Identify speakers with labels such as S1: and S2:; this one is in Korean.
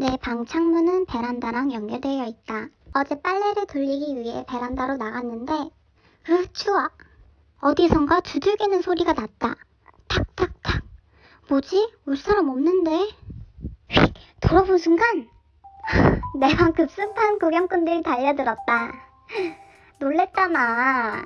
S1: 내 방 창문은 베란다랑 연결되어 있다. 어제 빨래를 돌리기 위해 베란다로 나갔는데, 으, 추워. 어디선가 두들기는 소리가 났다. 탁탁탁. 뭐지? 올 사람 없는데? 휙! 돌아본 순간, 내 방 급습한 구경꾼들이 달려들었다. 놀랬잖아.